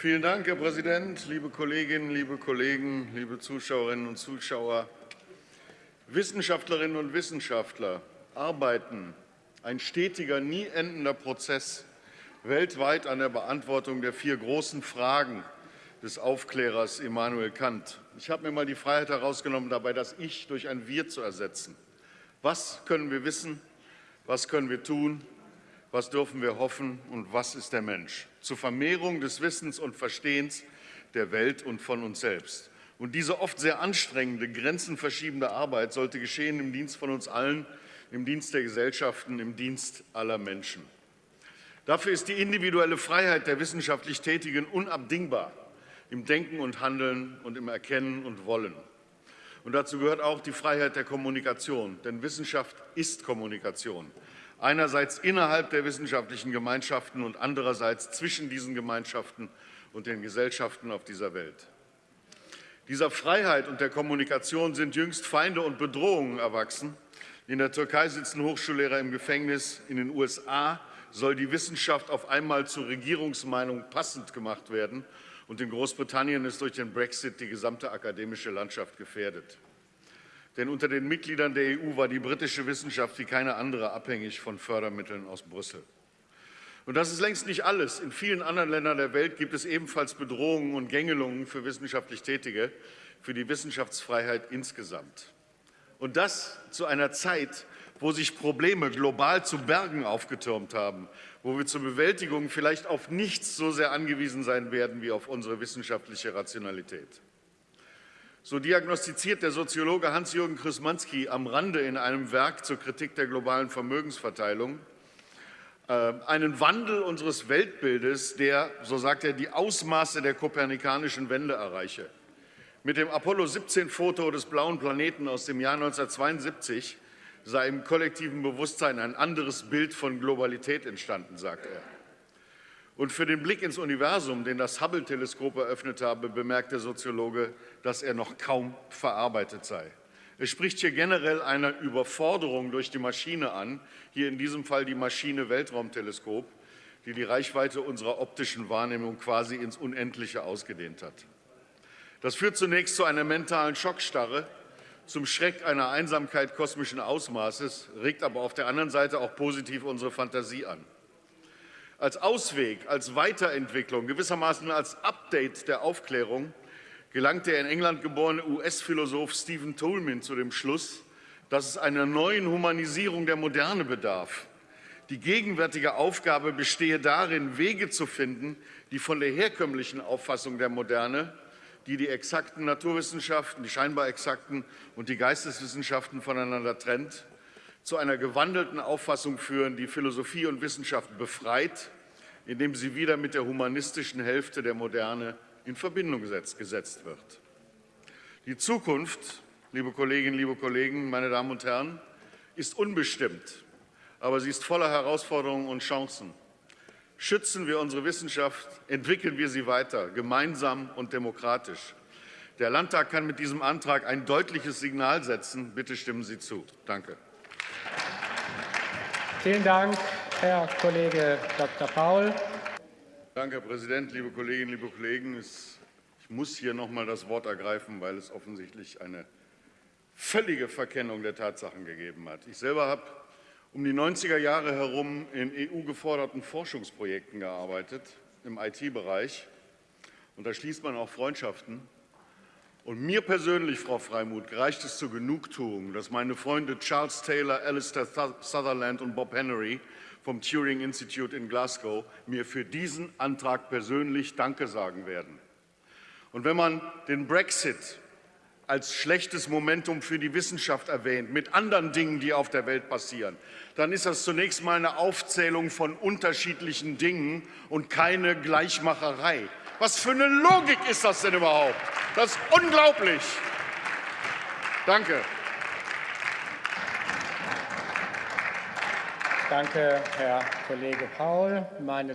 Vielen Dank, Herr Präsident, liebe Kolleginnen, liebe Kollegen, liebe Zuschauerinnen und Zuschauer. Wissenschaftlerinnen und Wissenschaftler arbeiten, ein stetiger, nie endender Prozess, weltweit an der Beantwortung der vier großen Fragen des Aufklärers Immanuel Kant. Ich habe mir mal die Freiheit herausgenommen, dabei das Ich durch ein Wir zu ersetzen. Was können wir wissen? Was können wir tun? Was dürfen wir hoffen? Und was ist der Mensch? Zur Vermehrung des Wissens und Verstehens der Welt und von uns selbst. Und diese oft sehr anstrengende, grenzenverschiebende Arbeit sollte geschehen im Dienst von uns allen, im Dienst der Gesellschaften, im Dienst aller Menschen. Dafür ist die individuelle Freiheit der wissenschaftlich Tätigen unabdingbar im Denken und Handeln und im Erkennen und Wollen. Und dazu gehört auch die Freiheit der Kommunikation, denn Wissenschaft ist Kommunikation. Einerseits innerhalb der wissenschaftlichen Gemeinschaften und andererseits zwischen diesen Gemeinschaften und den Gesellschaften auf dieser Welt. Dieser Freiheit und der Kommunikation sind jüngst Feinde und Bedrohungen erwachsen. In der Türkei sitzen Hochschullehrer im Gefängnis. In den USA soll die Wissenschaft auf einmal zur Regierungsmeinung passend gemacht werden. Und in Großbritannien ist durch den Brexit die gesamte akademische Landschaft gefährdet. Denn unter den Mitgliedern der EU war die britische Wissenschaft wie keine andere abhängig von Fördermitteln aus Brüssel. Und das ist längst nicht alles. In vielen anderen Ländern der Welt gibt es ebenfalls Bedrohungen und Gängelungen für wissenschaftlich Tätige, für die Wissenschaftsfreiheit insgesamt. Und das zu einer Zeit, wo sich Probleme global zu Bergen aufgetürmt haben, wo wir zur Bewältigung vielleicht auf nichts so sehr angewiesen sein werden wie auf unsere wissenschaftliche Rationalität. So diagnostiziert der Soziologe Hans-Jürgen Krysmanski am Rande in einem Werk zur Kritik der globalen Vermögensverteilung äh, einen Wandel unseres Weltbildes, der, so sagt er, die Ausmaße der kopernikanischen Wende erreiche. Mit dem Apollo-17-Foto des blauen Planeten aus dem Jahr 1972 sei im kollektiven Bewusstsein ein anderes Bild von Globalität entstanden, sagt er. Und für den Blick ins Universum, den das Hubble-Teleskop eröffnet habe, bemerkt der Soziologe, dass er noch kaum verarbeitet sei. Er spricht hier generell einer Überforderung durch die Maschine an, hier in diesem Fall die Maschine Weltraumteleskop, die die Reichweite unserer optischen Wahrnehmung quasi ins Unendliche ausgedehnt hat. Das führt zunächst zu einer mentalen Schockstarre, zum Schreck einer Einsamkeit kosmischen Ausmaßes, regt aber auf der anderen Seite auch positiv unsere Fantasie an als Ausweg, als Weiterentwicklung, gewissermaßen als Update der Aufklärung gelangt der in England geborene US-Philosoph Stephen Tolman zu dem Schluss, dass es einer neuen Humanisierung der Moderne bedarf. Die gegenwärtige Aufgabe bestehe darin, Wege zu finden, die von der herkömmlichen Auffassung der Moderne, die die exakten Naturwissenschaften, die scheinbar exakten und die Geisteswissenschaften voneinander trennt, zu einer gewandelten Auffassung führen, die Philosophie und Wissenschaft befreit, indem sie wieder mit der humanistischen Hälfte der Moderne in Verbindung gesetzt wird. Die Zukunft, liebe Kolleginnen, liebe Kollegen, meine Damen und Herren, ist unbestimmt, aber sie ist voller Herausforderungen und Chancen. Schützen wir unsere Wissenschaft, entwickeln wir sie weiter, gemeinsam und demokratisch. Der Landtag kann mit diesem Antrag ein deutliches Signal setzen. Bitte stimmen Sie zu. Danke. Vielen Dank, Herr Kollege Dr. Paul. Danke, Herr Präsident, liebe Kolleginnen, liebe Kollegen. Ich muss hier noch mal das Wort ergreifen, weil es offensichtlich eine völlige Verkennung der Tatsachen gegeben hat. Ich selber habe um die 90er Jahre herum in EU-geforderten Forschungsprojekten gearbeitet, im IT-Bereich. Und da schließt man auch Freundschaften. Und mir persönlich, Frau Freimuth, reicht es zur Genugtuung, dass meine Freunde Charles Taylor, Alistair Sutherland und Bob Henry vom Turing Institute in Glasgow mir für diesen Antrag persönlich Danke sagen werden. Und wenn man den Brexit als schlechtes Momentum für die Wissenschaft erwähnt, mit anderen Dingen, die auf der Welt passieren, dann ist das zunächst mal eine Aufzählung von unterschiedlichen Dingen und keine Gleichmacherei. Was für eine Logik ist das denn überhaupt? Das ist unglaublich. Danke. Danke, Herr Kollege Paul. Meine